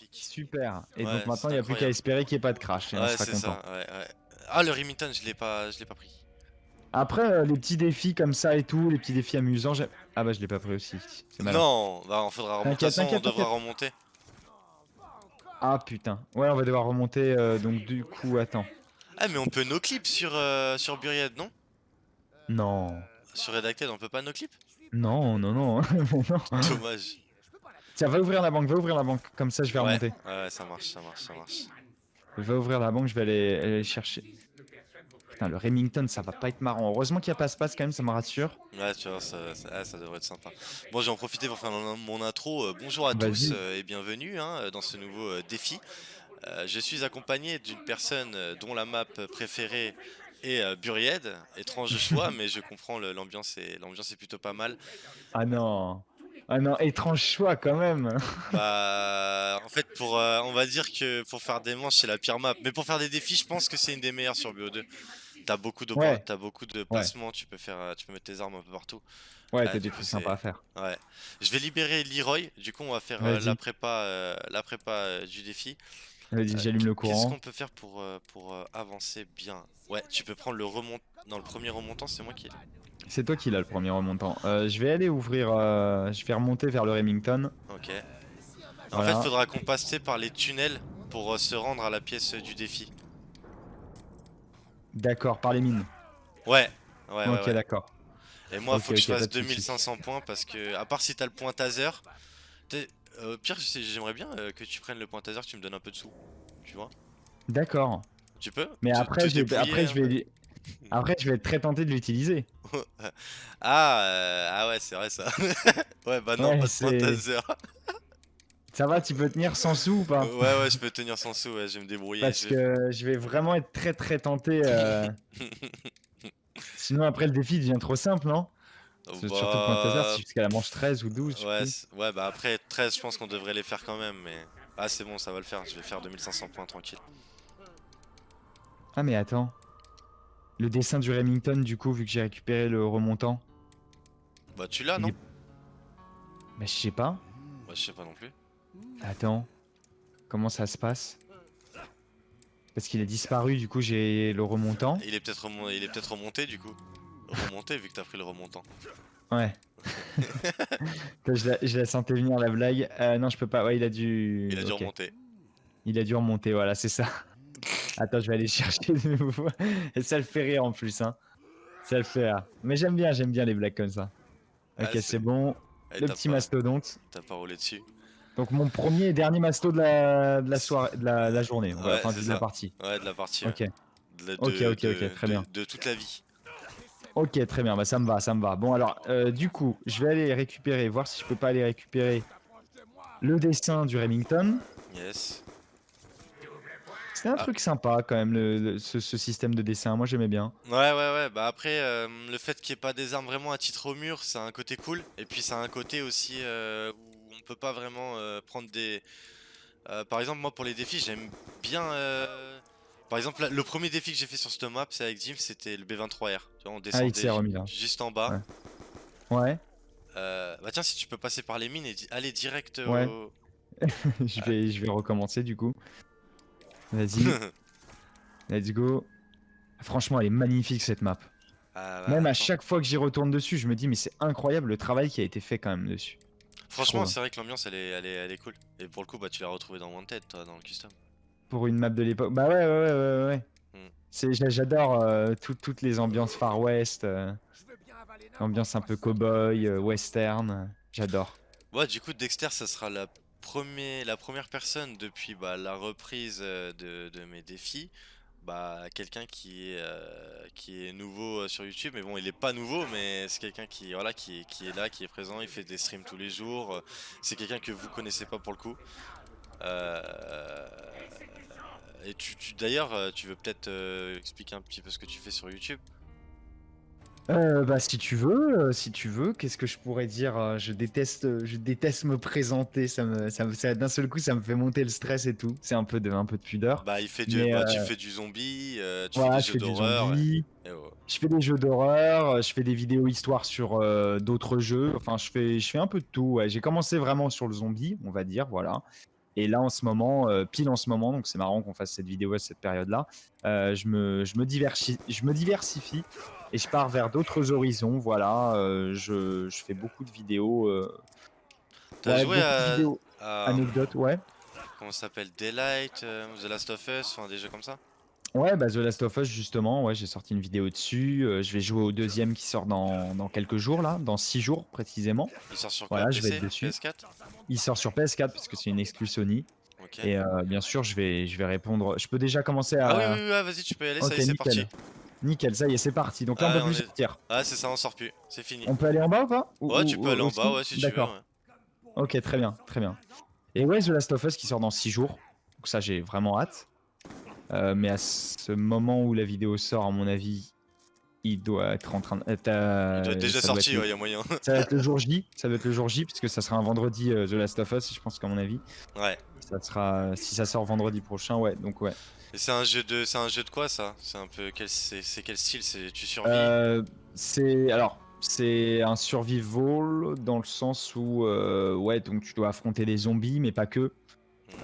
magnifique. Super. Et Ouais, donc maintenant, il n'y a plus qu'à espérer qu'il n'y ait pas de crash. Et on sera content. ça. Ouais, ouais. Ah, le Remington, je l'ai pas, je l'ai pas pris. Après, euh, les petits défis comme ça et tout, les petits défis amusants. Ah bah, je l'ai pas pris aussi. Non, bah on faudra remonter. Façon, on devra remonter. Ah putain. Ouais, on va devoir remonter. euh, donc, du coup, attends. Ah, mais on peut no clip sur euh, sur Buried, non? Non. Sur Redacted, on peut pas no clip? Non, non, non. non. Dommage. Tiens, va ouvrir la banque, va ouvrir la banque. Comme ça, je vais Ouais, remonter. ouais, ça marche, ça marche, ça marche. Vais ouvrir la banque, je vais aller, aller chercher. Putain, le Remington, ça va pas être marrant. Heureusement qu'il n'y a pas passe quand même, ça me rassure. Ouais, tu vois, ça, ça, ah, ça devrait être sympa. Bon, j'ai en profité pour faire mon, intro. Euh, bonjour à tous euh, et bienvenue hein, dans ce nouveau euh, défi. Euh, je suis accompagné d'une personne euh, dont la map préférée est euh, Buried. Étrange choix, mais je comprends l'ambiance est, l'ambiance est plutôt pas mal. Ah non. Ah non, étrange choix quand même. Bah, en fait, pour, euh, on va dire que pour faire des manches, c'est la pire map. Mais pour faire des défis, je pense que c'est une des meilleures sur BO2. T'as beaucoup de Ouais. t'as beaucoup de placements, tu peux faire, euh, tu peux mettre tes armes un peu partout. Ouais, t'as des trucs sympas à faire. Ouais. Je vais libérer Leroy. Du coup, on va faire euh, la prépa, euh, la prépa du défi. Vas-y, j'allume le Qu'est-ce courant. qu'on peut faire pour, pour avancer bien? Ouais, tu peux prendre le remont. Non, le premier remontant, c'est moi qui. C'est toi qui l'as le premier remontant. Euh, je vais aller ouvrir. euh, je vais remonter vers le Remington. Ok. En Voilà. fait, faudra qu'on passe par les tunnels pour euh, se rendre à la pièce du défi. D'accord, par les mines. Ouais. Ouais, ok, ouais. d'accord. Et moi, faut que je fasse pas de soucis. 2500 points parce que, à part si t'as le point taser, je sais- j'aimerais bien que tu prennes le point taser, tu me donnes un peu de sous. Tu vois D'accord. Tu peux? Mais après, je vais, après, je vais, après, je vais être très tenté de l'utiliser. ah, euh, ah ouais, c'est vrai ça. ouais, bah non, Ouais, pas de point c'est- taser. Ça va, tu peux tenir sans sous ou pas? Ouais, ouais, je peux tenir sans sous, ouais, je vais me débrouiller. Parce je que je vais vraiment être très très tenté. euh, Sinon, après, le défi devient trop simple, non? Que Surtout le point taser, Bah, c'est jusqu'à la manche 13 ou 12. je sais Ouais, ouais, bah après 13, je pense qu'on devrait les faire quand même, mais. Ah, c'est bon, ça va le faire, je vais faire 2500 points tranquille. Ah, mais attends. Le dessin du Remington, du coup, vu que j'ai récupéré le remontant. Bah, tu l'as, non est- Bah, je sais pas. Bah, je sais pas non plus. Attends. Comment ça se passe? Parce qu'il a disparu, du coup, j'ai le remontant. Il est peut-être remon- est remonté du coup. Remonté vu que t'as pris le remontant. Ouais. Je, la, je la sentais venir la blague. Euh, non, je peux pas. Ouais, il a dû. Il a dû remonter. Il a dû remonter, voilà, c'est ça. Attends, je vais aller chercher de nouveau. Et ça le fait rire en plus, hein. Ça le fait rire. Mais j'aime bien, j'aime bien les blagues comme ça. Ah, Ok, c'est- c'est bon. Eh, Le petit pas- mastodonte. T'as pas roulé dessus. Donc mon premier et dernier masto de la, de la soirée, de la, la journée, Ouais, enfin de la partie. Ouais, de la partie. Ok. De Ok, ok, ok, très bien. De toute la vie. ok, très bien, bah ça me va, ça me va. Bon alors, euh, du coup, je vais aller récupérer, voir si je peux pas aller récupérer le dessin du Remington. Yes. C'est un Ah. truc sympa quand même, le, le- ce, ce système de dessin, moi j'aimais bien. Ouais, ouais, ouais. Bah après, euh, le fait qu'il n'y ait pas des armes vraiment à titre au mur, ça a un côté cool. Et puis a un côté aussi euh, où on peut pas vraiment euh, prendre des. Euh, par exemple, moi pour les défis, j'aime bien. euh, Par exemple, là, le premier défi que j'ai fait sur cette map, c'est avec Jim, c'était le B23R. Tu vois, on descendait il s'est remis, là. juste en bas. Ouais. Ouais, Euh, bah tiens, si tu peux passer par les mines et di- aller direct Ouais. au. je, vais, je vais recommencer du coup. Vas-y, let's go. Franchement, elle est magnifique cette map. Ah, bah, Même à attends. chaque fois que j'y retourne dessus, je me dis, mais c'est incroyable le travail qui a été fait quand même dessus. Franchement, c'est vrai que l'ambiance elle est, elle, est, elle est cool. Et pour le coup, bah tu l'as retrouvé dans Wanted, toi, dans le custom. Pour une map de l'époque. Bah ouais, ouais, ouais, ouais, ouais. Mm. J'adore euh, tout- toutes les ambiances Far West, euh, ambiance un peu cowboy, euh, western. J'adore. Ouais, du coup, Dexter, ça sera la, la première personne depuis bah, la reprise euh, de, mes défis. Bah, quelqu'un qui est, euh, nouveau euh, sur YouTube, mais bon, il est pas nouveau, mais c'est quelqu'un qui, est- là, qui est présent, il fait des streams tous les jours. C'est quelqu'un que vous connaissez pas pour le coup. Et tu, tu- d'ailleurs, tu veux peut-être expliquer un petit peu ce que tu fais sur YouTube? Euh, bah si tu veux, euh, si tu veux, qu'est-ce que je pourrais dire euh, Je déteste, je déteste me présenter. Ça me, ça me- ça- d'un seul coup, ça me fait monter le stress et tout. C'est un peu de, un peu de pudeur. Bah, il fait du, Mais, bah, tu fais du zombie, tu Voilà, fais des jeux du d'horreur. ouais. Je fais des jeux d'horreur, je fais des vidéos histoire sur d'autres jeux. Enfin, je fais, je fais un peu de tout. ouais. J'ai commencé vraiment sur le zombie, on va dire, voilà. Et là, en ce moment, euh, pile en ce moment, donc c'est marrant qu'on fasse cette vidéo à cette période-là, euh, je, me, je, me diversi- je me diversifie et je pars vers d'autres horizons. Voilà, euh, je, je fais beaucoup de vidéos. euh, T'as joué à, vidéos anecdotes, ouais. comment ça s'appelle? Daylight, euh, The Last of Us, enfin des jeux comme ça? Ouais, bah The Last of Us, justement, ouais, j'ai sorti une vidéo dessus. euh, je vais jouer au deuxième qui sort dans, dans quelques jours, là, dans six jours précisément. Il sort sur quoi? Voilà, je vais PC, être dessus. PS4 Il sort sur PS4 parce que c'est une exclue Sony. Et euh, bien sûr, je vais, je vais répondre. Je peux déjà commencer à. Ah oui, oui, oui, vas-y, tu peux y aller, Ok, ça y est, c'est parti. Nickel, ça y est, c'est parti. Donc là, on peut on plus sortir. Ah, c'est ça, on sort plus, c'est fini. On peut aller en bas ou pas Ou- Ouais, ou- tu peux aller en bas, ouais, si tu veux. Ok, très bien, très bien. Et ouais, The Last of Us qui sort dans 6 jours. Donc ça, j'ai vraiment hâte. Euh, mais à ce moment où la vidéo sort, à mon avis, il doit être en train de. euh, Il doit être déjà sorti, ouais, y a moyen. Ça va être le jour J, ça doit être le jour J, puisque ça sera un vendredi euh, The Last of Us, je pense qu'à mon avis. ouais. Ça sera, si ça sort vendredi prochain, ouais, donc ouais. Et c'est un jeu de, c'est un jeu de quoi ça? C'est un peu quel, c'est quel style? C'est tu survis? Euh, c'est alors c'est un survival dans le sens où euh, ouais donc tu dois affronter des zombies mais pas que.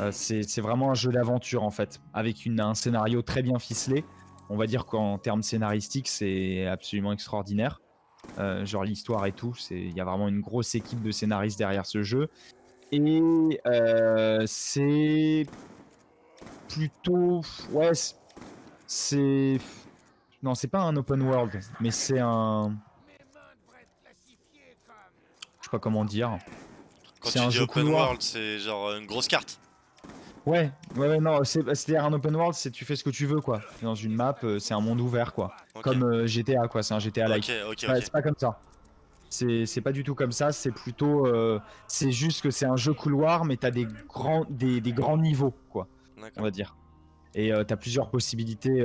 Euh, c'est c'est vraiment un jeu d'aventure en fait avec une, un scénario très bien ficelé. On va dire qu'en termes scénaristiques c'est absolument extraordinaire. Euh, genre l'histoire et tout, c'est il y a vraiment une grosse équipe de scénaristes derrière ce jeu et euh, c'est plutôt ouais c'est- non c'est pas un open world mais c'est un je sais pas comment dire Quand c'est tu un dis jeu open couloir. world, c'est genre une grosse carte. Ouais ouais, ouais non c'est c'est à dire un open world c'est tu fais ce que tu veux quoi. Dans une map euh, c'est un monde ouvert quoi. Comme euh, GTA quoi c'est un GTA like. Ok, ok, Ouais, c'est pas comme ça. C'est pas du tout comme ça c'est plutôt euh, c'est juste que c'est un jeu couloir mais t'as des grands des, des grands niveaux quoi on va dire. Et tu as plusieurs possibilités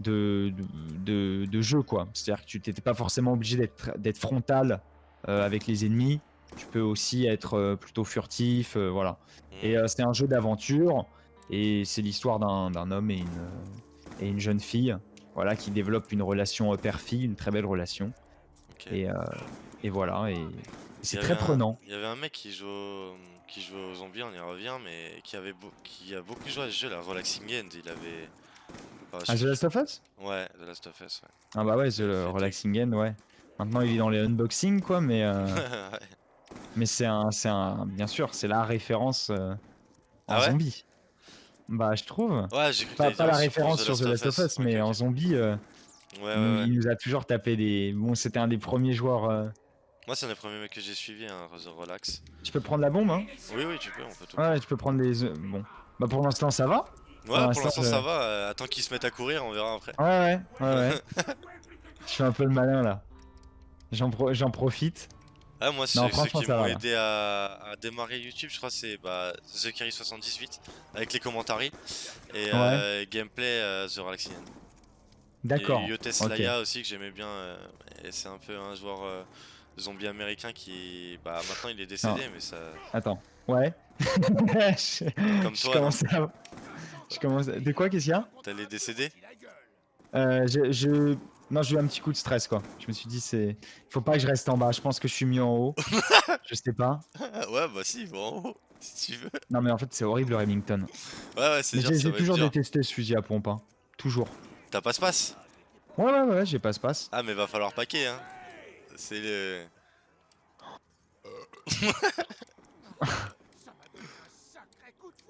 de, de, de, jeu, quoi. C'est-à-dire que tu n'étais pas forcément obligé d'être d'être frontal avec les ennemis. Tu peux aussi être euh, plutôt furtif, euh, voilà. Hmm. Et euh, c'est un jeu d'aventure, et c'est l'histoire d'un homme et une, et une jeune fille, voilà, qui développent une relation père-fille, une très belle relation. Et, et voilà, et, c'est très un- prenant. Il y avait un mec qui joue, qui joue aux zombies, on y revient, mais qui avait qui a beaucoup joué à ce jeu, la Relaxing End. Il avait. Je- Ah, The Last of Us? Ouais, The Last of Us, ouais. Ah bah ouais, The Relaxing End, ouais. Maintenant il est dans les unboxings, quoi, mais... euh, Ouais. Mais c'est un, c'est un, bien sûr, c'est la référence euh, en Ah ouais zombie. Bah, je trouve. Ouais, j'ai Pas, pas la référence sur The Last of Us, mais en zombie, euh, Ouais, il, ouais, il nous a toujours tapé des. Bon, c'était un des premiers joueurs. euh, Moi, c'est un des premiers mecs que j'ai suivi, hein, The Relax. Tu peux prendre la bombe, hein Oui, oui, tu peux, on peut tout. Ouais, tu peux prendre les. Bon. Bah, pour l'instant, ça va. Ouais, pour l'instant, je- ça va. attends qu'ils se mettent à courir, on verra après. Ouais, ouais, ouais, ouais. je fais un peu le malin là. J'en pro- j'en profite. Ah, moi, ceux, Non, ceux qui m'ont aidé à, à démarrer YouTube, je crois, c'est bah, TheCarry78 avec les commentaires et euh, gameplay euh, The Relaxing End. D'accord. Et Yotes aussi que j'aimais bien. euh, et c'est un peu un joueur euh, zombie américain qui. Bah maintenant il est décédé, mais ça. Attends. Ouais. je... Comme je toi, commence à. Je commence. à- De quoi Qu'est-ce qu'il y a? T'allais décéder Euh, je, je- Non, j'ai eu un petit coup de stress quoi. Je me suis dit, c'est. Faut pas que je reste en bas. Je pense que je suis mieux en haut. je sais pas. Ouais, bah si, bon, en haut, si tu veux. Non, mais en fait, c'est horrible le Remington. Ouais, ouais, c'est dur, j'ai toujours détesté ce fusil à pompe. hein. Toujours. T'as passe-passe Ouais, ouais, ouais, j'ai passe-passe. Ah, mais va falloir paquer, hein. C'est le.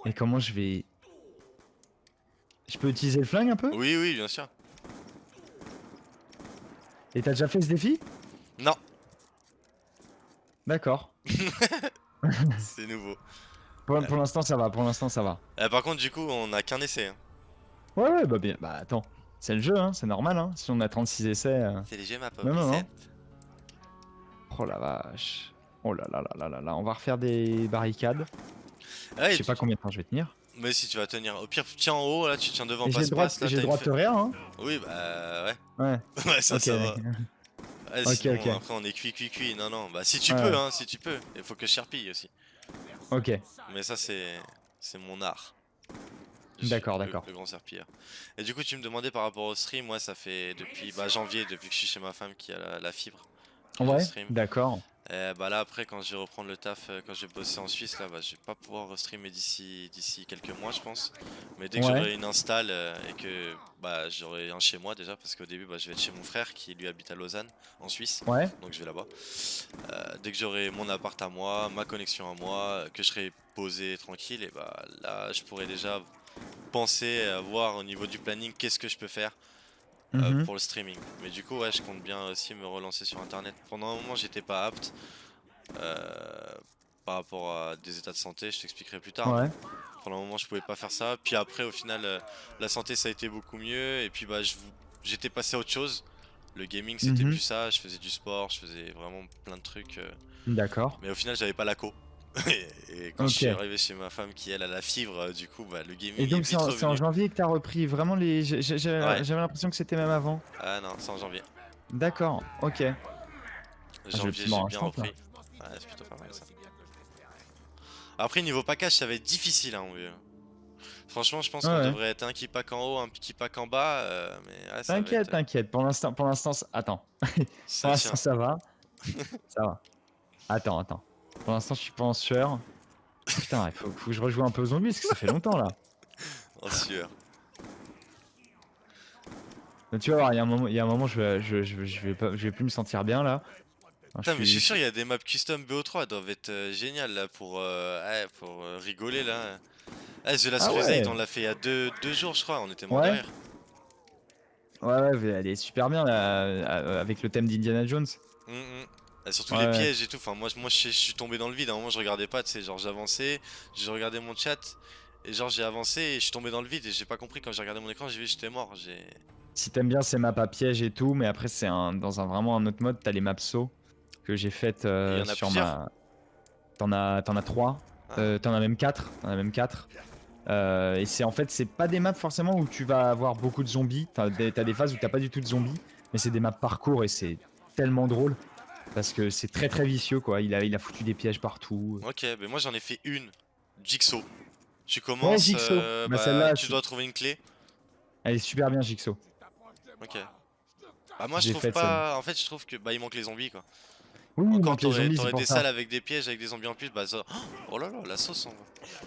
Et comment je vais. Je peux utiliser le flingue un peu? Oui, oui, bien sûr. Et t'as déjà fait ce défi? Non, D'accord. c'est nouveau. Pour, pour l'instant, ça va. Pour l'instant, ça va. Euh, par contre, du coup, on a qu'un essai. Hein. Ouais, ouais, bah bien. Bah attends. C'est le jeu, hein. C'est normal, hein. Si on a 36 essais. euh, C'est léger, ma Non, non, non. pomme. Oh la vache. Oh là là là là là là. On va refaire des barricades. Ouais, Je sais pas combien de temps je vais tenir. Mais si tu vas tenir. Au pire, tiens en haut, là, tu tiens devant passe-passe. là, j'ai le droit de te rien, hein Oui, bah ouais. Ouais. Ouais, ça, ok. ça va. Ouais, sinon, après on est cuit, cuit, cuit. Non, non, bah si tu Ouais. peux, hein, si tu peux. Il faut que je serpille aussi. ok. Mais ça, c'est c'est mon art. D'accord, le- d'accord. Le grand serpilleur. Et du coup, tu me demandais par rapport au stream, moi, ça fait depuis bah, janvier, depuis que je suis chez ma femme qui a la, la fibre. Ouais, d'accord. Et bah là après quand je vais reprendre le taf, euh, quand je vais bosser en Suisse là, bah je vais pas pouvoir streamer d'ici d'ici quelques mois je pense. Mais dès que Ouais. j'aurai une install euh, et que bah j'aurai un chez moi déjà parce qu'au début bah je vais être chez mon frère qui lui habite à Lausanne en Suisse. Ouais. Donc je vais là-bas. Euh, dès que j'aurai mon appart à moi, ma connexion à moi, euh, que je serai posé tranquille et bah là je pourrai déjà penser à voir au niveau du planning qu'est-ce que je peux faire euh, Mhm. pour le streaming. Mais du coup, ouais, je compte bien aussi me relancer sur internet. Pendant un moment, j'étais pas apte euh, par rapport à des états de santé, je t'expliquerai plus tard. Ouais. Pendant un moment, je pouvais pas faire ça. Puis après, au final, euh, la santé ça a été beaucoup mieux. Et puis, bah, j'étais passé à autre chose. Le gaming, c'était Mhm. plus ça. Je faisais du sport, je faisais vraiment plein de trucs. D'accord. mais au final, j'avais pas la co. et quand je suis arrivé chez ma femme qui elle a la fibre, euh, du coup, bah, le gaming Et donc c'est en, janvier que t'as repris vraiment les. J'avais Ouais. l'impression que c'était même avant. Ah non, c'est en janvier. D'accord, ok. Janvier, petit j'ai bien repris. Ouais, c'est plutôt pas mal ça. Après, niveau package, ça va être difficile, hein, mon vieux. Franchement, je pense Ouais, qu'on ouais. devrait être un qui pack en haut, un qui pack en bas, euh, T'inquiète, être- t'inquiète. Pour l'instant, pour l'instant, attends. Pour l'instant, ça va. ça va. Attends, attends. Pour l'instant, je suis pas en sueur. Putain, il faut, faut que je rejoue un peu aux zombies parce que ça fait longtemps là. En sueur. Mais tu vas voir, il y a un moment, il y a un moment je, vais, je, je, vais- je vais pas, je vais plus me sentir bien là. Putain, mais je suis sûr, il y a des maps custom BO3, elles doivent être euh, géniales là pour, euh, ouais, pour euh, rigoler là. Ah, The Last Ah Crusade, ouais. on l'a fait il y a deux, deux jours, je crois, on était mort Ouais. derrière. Ouais, ouais, elle est super bien là, avec le thème d'Indiana Jones. Mm, mm. Et surtout Ouais, les pièges et tout. Enfin, moi, je- moi je, je suis tombé dans le vide. À un moment, je regardais pas, tu sais, genre j'avançais, j'ai regardé mon chat et genre j'ai avancé et je suis tombé dans le vide et j'ai pas compris quand j'ai regardé mon écran, j'ai vu que j'étais mort. J'ai. Si t'aimes bien ces maps à piège et tout, mais après c'est un, dans un vraiment un autre mode, t'as les maps saut que j'ai faites euh, Il y en a sur plusieurs ma. T'en as, t'en as trois, Ah. Euh, t'en as même quatre, t'en as même quatre. Euh, et c'est en fait c'est pas des maps forcément où tu vas avoir beaucoup de zombies. T'as des, t'as des phases où t'as pas du tout de zombies, mais c'est des maps parcours et c'est tellement drôle parce que c'est très très vicieux quoi. Il a, il a foutu des pièges partout. Ok, mais moi j'en ai fait une. Jigsaw. Tu commences, Jigsaw. euh, Bah, bah, tu dois trouver une clé. Elle est super bien Jigsaw. Ok. Bah moi je trouve pas. En fait, je trouve que bah il manque les zombies quoi. Oui, il Encore manque les t'aurais des ça. salles avec des pièges, avec des zombies en plus, bah ça. Oh là là, la sauce en vrai.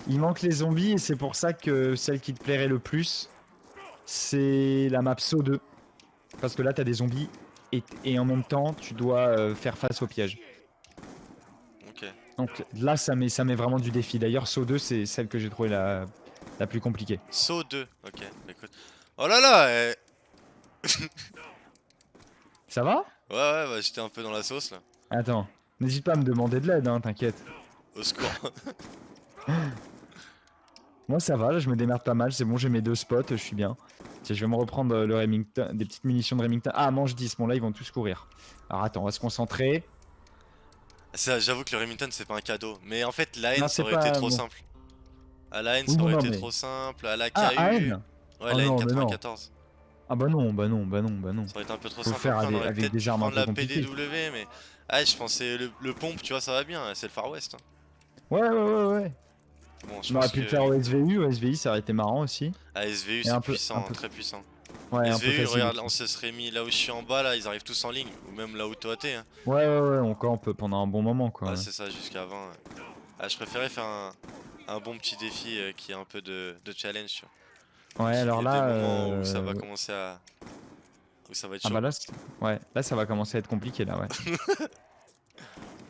Il manque les zombies et c'est pour ça que celle qui te plairait le plus, c'est la map SO 2. Parce que là, t'as des zombies et, et en même temps, tu dois euh, faire face aux pièges. Ok. Donc là, ça met, ça met vraiment du défi. D'ailleurs, SO 2, c'est celle que j'ai trouvé la, la plus compliquée. Saut 2. Ok, écoute. Oh là là eh. Ça va? Ouais, ouais, bah j'étais un peu dans la sauce là. Attends, n'hésite pas à me demander de l'aide, hein, t'inquiète. Au secours. Moi, ça va, là, je me démerde pas mal. C'est bon, j'ai mes deux spots, je suis bien. Tiens, je vais me reprendre euh, le Remington, des petites munitions de Remington. Ah, manche 10, bon là, ils vont tous courir. Alors attends, on va se concentrer. J'avoue que le Remington c'est pas un cadeau. Mais en fait, la haine Non, ça aurait pas- été trop simple. À la haine Oui, ça aurait non, été mais- trop simple. À la KU. Ah, AN Ouais, Oh la non, haine mais non. 94. Ah bah non, bah non, bah non, bah non. Ça aurait été un peu trop Faut le simple. faire avec- avec des armes un peu la compliquées. PDW, mais. Ah, je pensais le, le pompe, tu vois, ça va bien. C'est le Far West. hein. Ouais, ouais, ouais, ouais. Bon, je On aurait pu le faire au SVU, au SVI, ça aurait été marrant aussi. Ah, SVU c'est puissant, peu- très puissant. Ouais, un peu SVU, regarde, on se serait mis là où je suis en bas, là, ils arrivent tous en ligne. Ou même là où toi t'es. Hein. Ouais, ouais, ouais, on campe pendant un bon moment, quoi. Ouais, c'est ça, jusqu'à 20. ouais. Ah, je préférais faire un, un bon petit défi euh, qui est un peu de, de challenge. tu vois. Ouais, alors des là. où ça va euh, commencer à. Où ça va être Ah chaud. bah là, c'est- ouais, là ça va commencer à être compliqué là, ouais.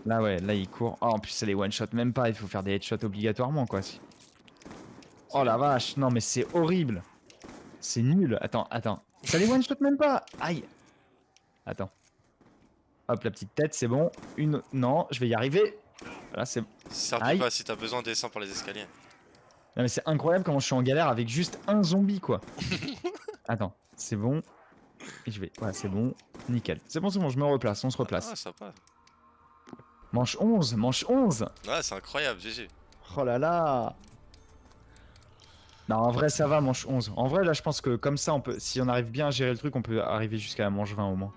là, ouais, là il court. Oh, en plus, c'est les one shot, même pas, il faut faire des headshots obligatoirement, quoi. si. Oh la vache, non, mais c'est horrible. C'est nul. Attends, attends. Ça les one shot même pas. Aïe. Attends. Hop, la petite tête, c'est bon. Une. Non, je vais y arriver. Là, c'est. Aïe. pas si t'as besoin, descends par les escaliers. Non, mais c'est incroyable comment je suis en galère avec juste un zombie, quoi. attends, c'est bon. Et je vais. Ouais, c'est bon. Nickel. C'est bon, c'est bon, je me replace, on se replace. Ah, passe. Manche 11, manche 11 Ouais, c'est incroyable, GG. Oh là là Non, en vrai, ça va, manche 11. En vrai, là, je pense que comme ça, on peut, si on arrive bien à gérer le truc, on peut arriver jusqu'à la manche 20 au moins.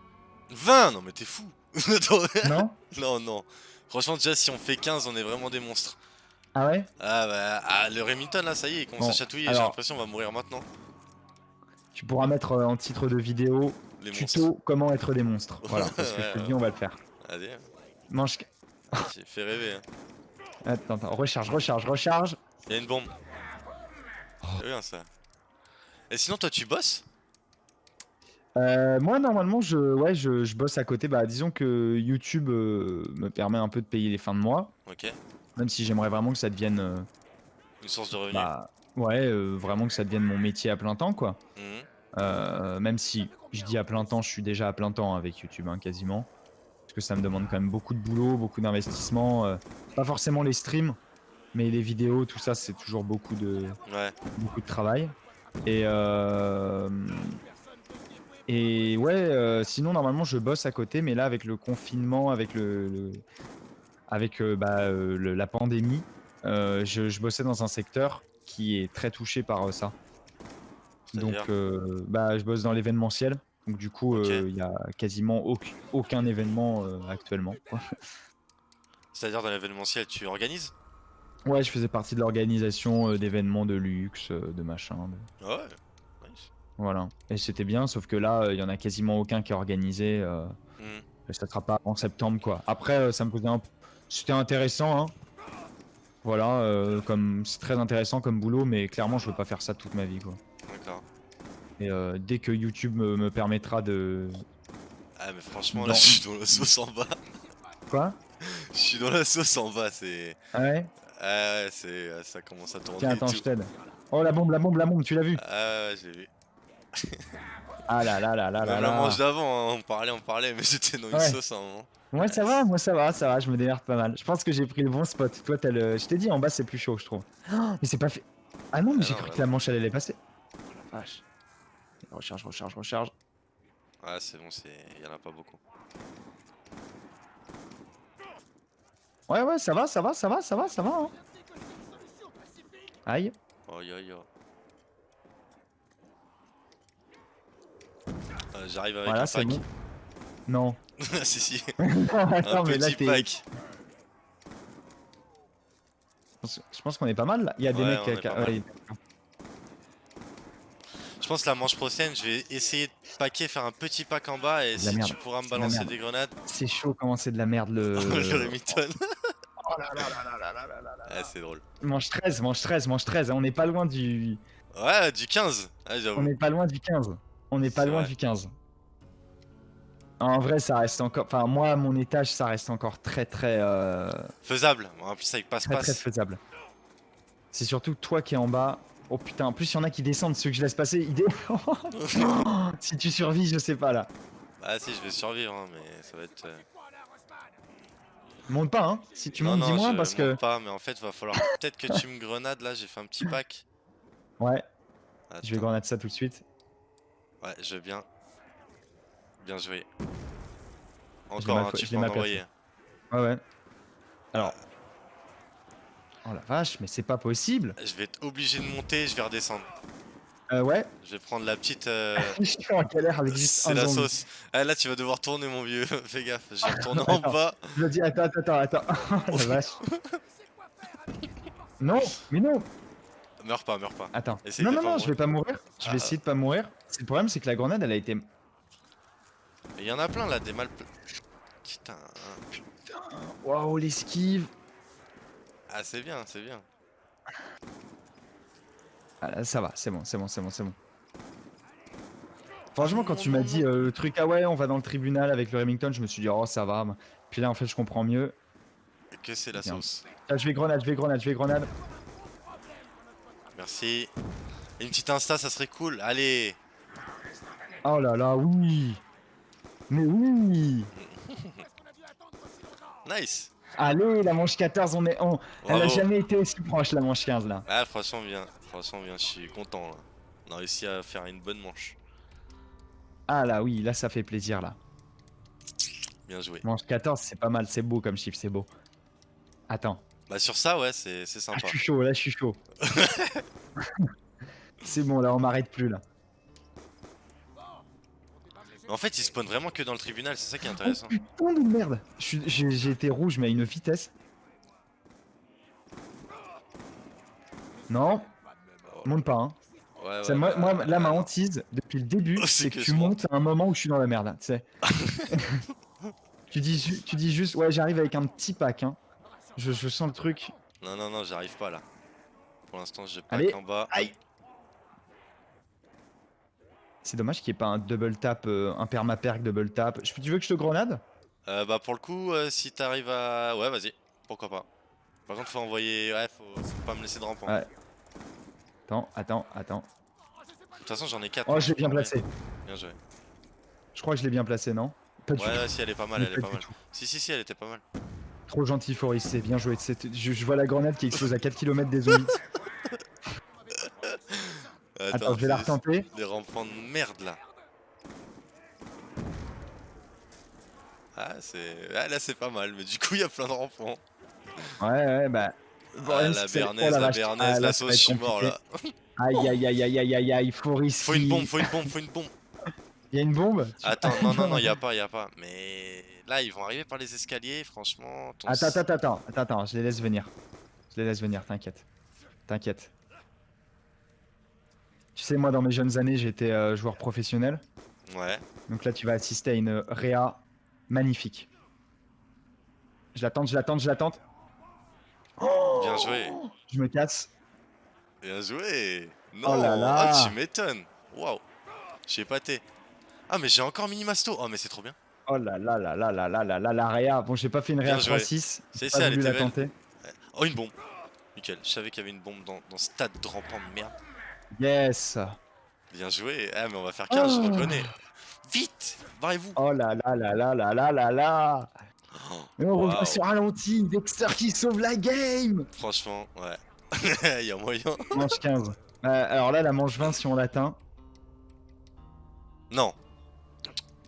20 Non, mais t'es fou Non? Non, non. Franchement, déjà, si on fait 15, on est vraiment des monstres. Ah ouais? Ah, bah, ah, le Remington là, ça y est, il commence Bon, à chatouiller. J'ai l'impression qu'on va mourir maintenant. Tu pourras mettre euh, en titre de vidéo Les monstres. tuto comment être des monstres. Voilà, parce que je te le dis, on va le faire. Allez, Mange. J'ai fait rêver. Hein. Attends, attends, recharge, recharge, recharge. Y'a une bombe. C'est bien ça. Et sinon, toi, tu bosses? Euh, moi, normalement, je, ouais, je, je bosse à côté. Bah, disons que YouTube euh, me permet un peu de payer les fins de mois. Ok. Même si j'aimerais vraiment que ça devienne. euh, Une source de revenus. bah, ouais, euh, vraiment que ça devienne mon métier à plein temps, quoi. Mhm. Même si je dis à plein temps, je suis déjà à plein temps avec YouTube, hein, quasiment. Parce que ça me demande quand même beaucoup de boulot, beaucoup d'investissement. euh, pas forcément les streams, mais les vidéos, tout ça, c'est toujours beaucoup de, Ouais. beaucoup de travail. Et, euh, et ouais, euh, sinon, normalement, je bosse à côté, mais là, avec le confinement, avec, le, le- avec bah, le- la pandémie, je, je bossais dans un secteur qui est très touché par ça. Donc, bah, je bosse dans l'événementiel. Donc, du coup, euh, il y a quasiment auc- aucun événement euh, actuellement. C'est-à-dire dans l'événementiel, tu organises? Ouais, je faisais partie de l'organisation euh, d'événements de luxe, de machin. de- Ah Ouais. Nice. Voilà. Et c'était bien, sauf que là, il y en a quasiment aucun qui est organisé. et ça sera pas en septembre, quoi. Après, ça me posait un. C'était intéressant, hein. Voilà, comme c'est très intéressant comme boulot, mais clairement, je veux pas faire ça toute ma vie, quoi. Et euh, dès que YouTube me, me permettra de. Ah, mais franchement, là, je suis dans la sauce en bas. Quoi? Je suis dans la sauce en bas, c'est. Ah ouais? Ah ouais, c'est. Ça commence à tourner. Tiens, attends, je t'aide. Oh, la bombe, la bombe, la bombe, tu l'as vu? Ah ouais, j'ai vu. Ah là là là là là la manche d'avant, hein, on parlait, on parlait, mais j'étais dans une Ouais. sauce à un moment. Moi, ça va, moi, ça va, ça va, je me démerde pas mal. Je pense que j'ai pris le bon spot. Toi, t'as le. Je t'ai dit, en bas, c'est plus chaud, je trouve. Oh, mais c'est pas fait. Ah non, mais Ah j'ai cru bah que la manche, elle allait passer. Oh, la vache. Recharge, recharge, recharge. Ah, c'est bon, c'est. Y'en a pas beaucoup. Ouais, ouais, ça va, ça va, ça va, ça va, ça va. Hein. Aïe. Oh yo yo. Euh, J'arrive avec Voilà, un pack. bon. Non. Si, si. Attends, un mais là, petit pack. Je pense qu'on est pas mal là. Il y a des Ouais, mecs on qui. ouais, pense la manche prochaine, je vais essayer de paquer, faire un petit pack en bas et si merde. tu pourras me balancer des grenades, C'est chaud comment c'est de la merde le. le Remington. Oh là là là là là là là là là. Ah, c'est drôle. Manche 13, manche 13, manche 13. On n'est pas loin du. Ouais, du 15. Ah, On n'est pas loin du 15. On n'est pas loin vrai. du 15. En vrai, ça reste encore. Enfin, moi, à mon étage, ça reste encore très, très, euh, Faisable. En plus, avec très, très passe-passe. faisable. C'est surtout toi qui es en bas. Oh putain, en plus, il y en a qui descendent, ceux que je laisse passer. Ils dé- si tu survis, je sais pas là. Ah, si, je vais survivre, hein, mais ça va être. euh, Monte pas, hein. Si tu montes, dis-moi parce que. pas, mais en fait, va falloir peut-être que tu me grenades là. J'ai fait un petit pack. Ouais, je vais grenade ça tout de suite. Ouais, je veux bien. Bien joué. Encore, mal hein, tu peux en envoyer. Ouais, ouais. Alors. Oh la vache, mais c'est pas possible. Je vais être obligé de monter, je vais redescendre. Euh, ouais, Je vais prendre la petite. euh, je suis en galère avec juste C'est la zombie. sauce. Ah là tu vas devoir tourner mon vieux, fais gaffe, je vais retourner en bas. Je le dis, attends, attends, attends. Oh la vache. Non, mais non. Meurs pas, meurs pas. Attends. Essaye non, non, non, je vais pas mourir. Je vais Ah. essayer de pas mourir. Le problème, c'est que la grenade, elle a été. Il y en a plein là, des mal. Putain. hein. Waouh, l'esquive. Ah c'est bien, c'est bien. Ah, là, ça va, c'est bon, c'est bon, c'est bon, c'est bon. Franchement, quand tu m'as dit euh, le truc, ah ouais, on va dans le tribunal avec le Remington, je me suis dit, oh, ça va. Puis là, en fait, je comprends mieux. Que c'est la Bien. sauce. Ah, je vais grenade, je vais grenade, je vais grenade. Merci. Une petite insta, ça serait cool. Allez. Oh là là, oui. Mais oui. Nice. Allez, la manche 14, on est. on- Elle a jamais été aussi proche, la manche 15 là. Ah franchement bien, franchement bien, je suis content là. On a réussi à faire une bonne manche. Ah là, oui, là, ça fait plaisir là. Bien joué. Manche 14, c'est pas mal, c'est beau comme chiffre, c'est beau. Attends, Bah sur ça ouais, c'est c'est ah, sympa. je suis chaud, là je suis chaud. c'est bon, là on m'arrête plus là. Mais en fait, ils spawnent vraiment que dans le tribunal, c'est ça qui est intéressant. Oh putain de merde J'ai été rouge mais à une vitesse. Non, monte pas hein. Ouais, ouais, Ça, moi, bah, moi, là ma non. hantise depuis le début Oh, c'est que, que tu montes à un moment où je suis dans la merde, tu sais. Tu dis, ju- tu dis juste, ouais, j'arrive avec un petit pack. Hein. Je, je sens le truc. Non, non, non, j'arrive pas là. Pour l'instant, j'ai pack Allez. en bas. Aïe. C'est dommage qu'il n'y ait pas un double tap, euh, un perma-perk double tap. Je- Tu veux que je te grenade? Euh, bah, pour le coup, euh, si t'arrives à. Ouais, vas-y, pourquoi pas. Par contre, faut envoyer. Ouais, faut, faut pas me laisser de rampant. Ouais. Attends, attends, attends. De toute façon, j'en ai 4. Oh, je l'ai bien placé. Bien joué. Je crois que je l'ai bien placé, non? Pas du Ouais, tout. ouais, si, elle est pas mal, elle est pas mal. Si, si, si, elle était pas mal. Trop gentil, Foris, c'est bien joué. Je, je vois la grenade qui explose à 4 km des zombies. Attends, je vais la retenter. Des rampants de merde là. Ah, c'est. Ah, là, c'est pas mal, mais du coup, il y a plein de rampants. Ouais, ouais, bah. Ah, la que c'est- oh bernaise, la la bernaise, Ah, la sauce, je suis mort là. Aïe, aïe, aïe, aïe, aïe, aïe, aïe, Foris. Faut une bombe, faut une bombe, faut une bombe. Il y a une bombe? Attends, non, non, non, y a pas, y a pas. Mais là, ils vont arriver par les escaliers, franchement. ton Attends, attends, attends, attends, attends, je les laisse venir. Je les laisse venir, t'inquiète. T'inquiète. Tu sais, moi, dans mes jeunes années, j'étais euh, joueur professionnel. Ouais. Donc là, tu vas assister à une réa magnifique. Je l'attends, je l'attends, je l'attends. Bien joué. Je me casse. Bien joué. Non, Oh là là. ah, tu m'étonnes. Waouh. J'ai épaté. Ah, mais j'ai encore mini masto. Oh, mais c'est trop bien. Oh là là là là là là là là la réa. Bon, j'ai pas fait une réa Bien joué. 3-6. C'est ça, elle était belle. Oh, une bombe. Nickel. Je savais qu'il y avait une bombe dans, dans ce stade de rampant de merde. Yes. Bien joué. Ah, mais on va faire 15, je Oh. reconnais. Vite Barrez-vous. Oh là là là là là là là là. Et on revient sur ralenti. Dexter qui sauve la game. franchement, ouais. Il y a moyen. Manche 15. Euh, alors là, la manche 20, si on l'atteint. Non.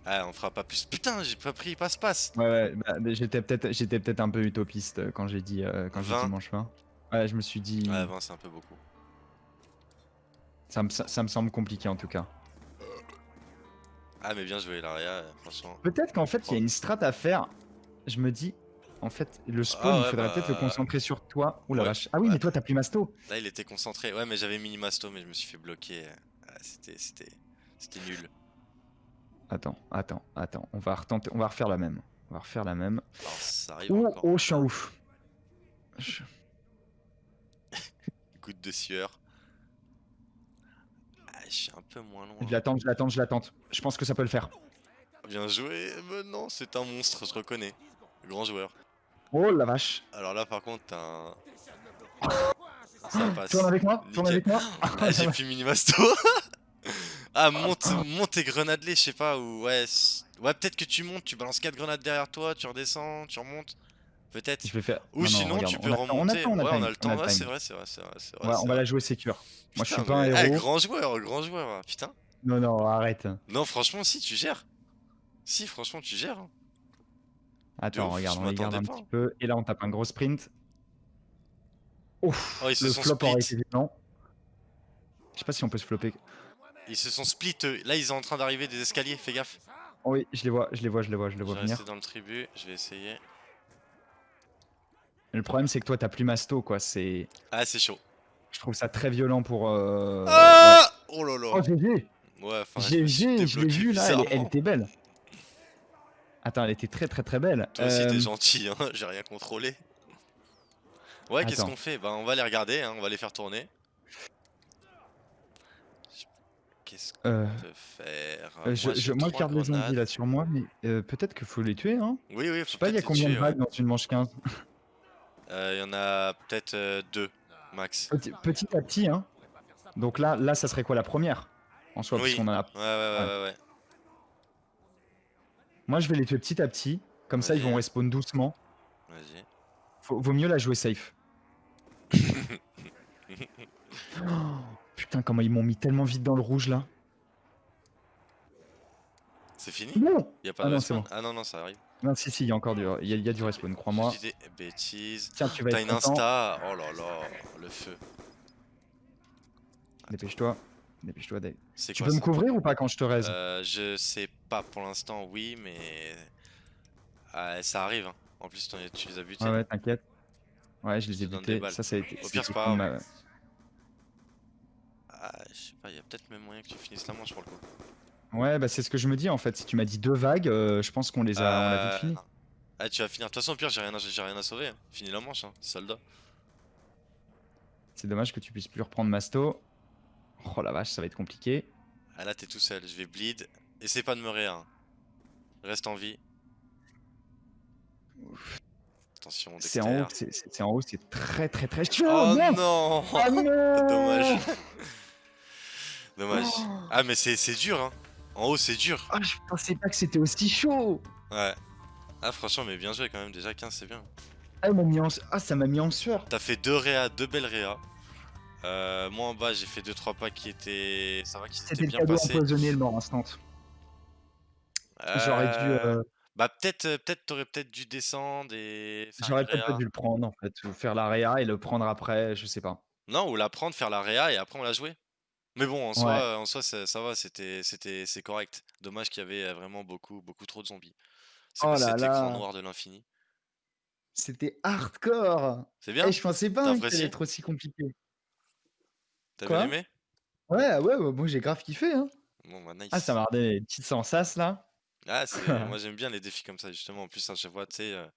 Ah, on fera pas plus. Putain, j'ai pas pris passe-passe. Ouais, ouais, bah, mais j'étais peut-être j'étais peut-être un peu utopiste euh, quand j'ai dit, euh, quand j'ai 20. dit manche 20. Ouais, je me suis dit. Ouais, 20, c'est un peu beaucoup. Ça, me, ça, ça me semble compliqué en tout cas. Ah, mais bien joué, Laria, euh, franchement. Peut-être qu'en fait, il y a une strat à faire. Je me dis. En fait, le spawn, Ah il ouais, faudrait peut-être le bah, concentrer sur toi. Ouh la ouais, vache. Ah oui, ouais. mais toi, t'as plus masto. Là, il était concentré. Ouais, mais j'avais mini masto, mais je me suis fait bloquer. Ah, c'était, c'était, c'était nul. Attends, attends, attends. On va retenter, on va refaire la même. On va refaire la même. Alors, ça arrive Oh, encore. oh, je suis un ouf. Je- Goutte de sueur. Ah, je suis un peu moins loin. Je l'attends, je l'attends, je l'attends. Je pense que ça peut le faire. Bien joué. Mais non, c'est un monstre, je reconnais. Grand joueur. Oh la vache. Alors là, par contre, t'as un. Ça passe. Tourne avec moi, tourne avec moi. Ah, j'ai plus mini masto. ah, monte, monte tes grenades les, je sais pas, ou ouais. Ouais, peut-être que tu montes, tu balances 4 grenades derrière toi, tu redescends, tu remontes. Peut-être. Je vais faire. Ou Non, non, sinon, regarde, tu on peux a remonter. On a, le temps, ouais, on time, a le temps. le Ouais, c'est vrai, c'est vrai, c'est vrai. c'est On vrai, va, on la jouer sécure. Moi, je suis pas un mais- eh, héros. grand joueur, grand joueur, putain. Non, non, arrête. Non, franchement, si, tu gères. Si, franchement, tu gères. hein. Attends, ouf, regarde, on regarde un pas. petit peu. Et là, on tape un gros sprint. Ouf, Oh, ils se le sont flop aurait été. Je sais pas si on peut se flopper. Ils se sont split. eux. Là, ils sont en train d'arriver des escaliers, fais gaffe. Oh oui, je les vois, je les vois, je les vois, je les Je vois vais venir. rester dans le tribu, je vais essayer. Le problème, c'est que toi, t'as plus masto, quoi. C'est, Ah, c'est chaud. je trouve ça très violent pour. euh, Ah Oh là là. Oh GG, Ouais, enfin, je GG, je l'ai vu là, elle, était belle. Attends, elle était très très très belle. Toi aussi, t'es Euh, gentil, hein, j'ai rien contrôlé. Ouais, qu'est-ce qu'on fait? Bah, on va les regarder, hein, on va les faire tourner. Qu'est-ce qu'on euh, peut faire? euh, je, Moi, je- moi, je garde les zombies là sur moi, mais euh, peut-être qu'il faut les tuer, hein. Oui, oui, Je faut sais pas, il y a combien de tuer, ouais. vagues dans une manche 15 Euh, Il y en a peut-être euh, deux, max. petit, petit à petit, hein. Donc là, là, ça serait quoi la première En soi, parce Oui. qu'on en a. Ouais, ouais, ouais, Ouais. ouais. ouais. Moi, je vais les tuer petit à petit. Comme ça, ils vont respawn doucement. Vas-y. Vaut mieux la jouer safe. Oh, putain, comment ils m'ont mis tellement vite dans le rouge là. C'est fini? Non, Y a pas Ah de non, c'est respawn bon. Ah non, non, ça arrive. Non si, si, il y a encore du, il y a, il y a du respawn, crois-moi. J'ai des bêtises. Tiens, tu vas T'as une content. insta Oh là là, le feu. Dépêche-toi, dépêche-toi, Dave. Tu quoi peux me couvrir ou pas quand je te raise? Euh, je sais pas pour l'instant, oui, mais Ah, ça arrive. hein. En plus, tu les as butés. Ouais, ouais, t'inquiète. Ouais, je les ai butés. Ça, ça a été. Au pire, c'est pas Ah, je sais pas, il y a peut-être même moyen que tu finisses la manche pour le coup. Ouais, bah c'est ce que je me dis en fait. Si tu m'as dit deux vagues, euh, je pense qu'on les a, on l'a vite fini. Ah, tu vas finir. De toute façon, au pire, j'ai rien, à- j'ai rien à sauver. hein. Finis la manche, hein. Soldat. C'est dommage que tu puisses plus reprendre Masto. Oh la vache, ça va être compliqué. Ah, là, t'es tout seul. Je vais bleed. Essaie pas de me réa. hein. Reste en vie. Attention, C'est en haut, c'est c'est- c'est en haut, c'est très très très chaud. Oh merde non Ah non Dommage. Dommage. Oh. Ah, mais c'est c'est dur, hein. En haut, c'est dur. Ah, je pensais pas que c'était aussi chaud. Ouais. Ah, franchement, mais bien joué quand même. Déjà, 15, c'est bien. Ah, mis en... ah, ça m'a mis en sueur. T'as fait deux réa, deux belles réa. Euh, moi en bas, j'ai fait 2-3 packs qui étaient. Ça va, qui C'était s'étaient bien passés. empoisonné, le mort instant. J'aurais dû, Euh, euh, Bah, peut-être, euh, peut-être, t'aurais peut-être dû descendre et j'aurais peut-être pas dû le prendre en fait, ou faire la réa et le prendre après, je sais pas. Non, ou la prendre, faire la réa et après on la jouer. Mais bon, en Ouais. soi, en soi, ça, ça va, c'était, c'était, c'est correct. Dommage qu'il y avait euh, vraiment beaucoup, beaucoup trop de zombies. C'est Oh quoi là cet écran là, noir de l'infini? c'était hardcore. C'est Eh, bien? je pensais pas hein, que ça allait apprécié? être aussi compliqué. T'as bien Quoi? aimé? Ouais, ouais, ouais, moi j'ai grave kiffé, hein. Bon, bah Ah, ça nice. m'a redonné des petites sensations là. Ah, c'est, moi j'aime bien les défis comme ça, justement. En plus, à chaque fois, tu sais, euh,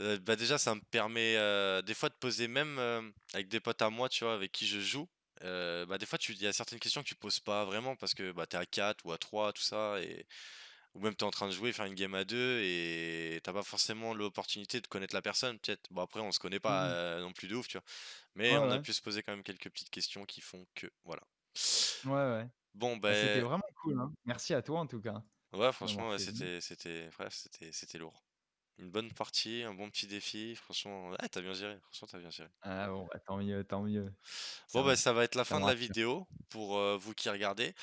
euh, bah déjà, ça me permet euh, des fois de poser même euh, avec des potes à moi, tu vois, avec qui je joue. Euh, bah des fois, tu, il y a certaines questions que tu poses pas vraiment parce que bah t'es à 4 ou à 3 tout ça, et ou même t'es en train de jouer, faire une game à deux et t'as pas forcément l'opportunité de connaître la personne, peut-être. Bon après, on se connaît pas Mmh. euh, non plus de ouf, tu vois. Ouais, Mais on a ouais. pu se poser quand même quelques petites questions qui font que, voilà. Ouais, ouais. Bon, Bah, c'était ben, vraiment cool, hein. Merci à toi en tout cas, ouais, franchement, ouais, fait venir. c'était, c'était, ouais, c'était, c'était lourd. Une bonne partie, un bon petit défi, franchement, ouais, tu bien géré, franchement, t'as bien géré. Ah bon, bah, tant mieux, tant mieux. Bon, Ça bah, ça va être la ça fin me de la rassure. vidéo pour euh, vous qui regardez.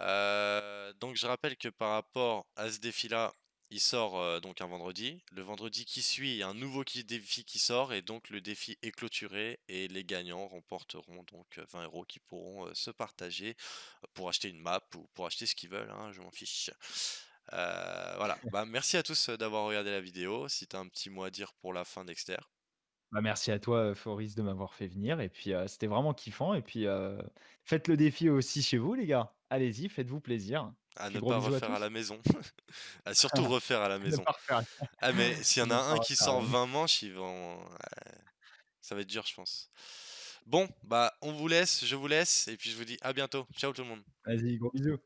Euh, donc, je rappelle que par rapport à ce défi-là, il sort euh, donc un vendredi. Le vendredi qui suit, il y a un nouveau qui- défi qui sort et donc le défi est clôturé et les gagnants remporteront donc euh, 20 euros qui pourront euh, se partager pour acheter une map ou pour acheter ce qu'ils veulent, hein, je m'en fiche. Euh, voilà, bah, merci à tous d'avoir regardé la vidéo. Si tu as un petit mot à dire pour la fin, Dexter. Bah, merci à toi, Foris, de m'avoir fait venir et puis, c'était vraiment kiffant et puis, faites le défi aussi chez vous les gars. Allez-y, faites-vous plaisir. À Puis ne gros pas bisous à refaire à la maison. À surtout refaire à la Ne maison. pas refaire Ah mais s'il y en a pas un qui refaire sort 20 manches, ils vont ouais, ça va être dur je pense. Bon, bah on vous laisse, je vous laisse et puis je vous dis à bientôt. Ciao tout le monde. Vas-y, gros bisous.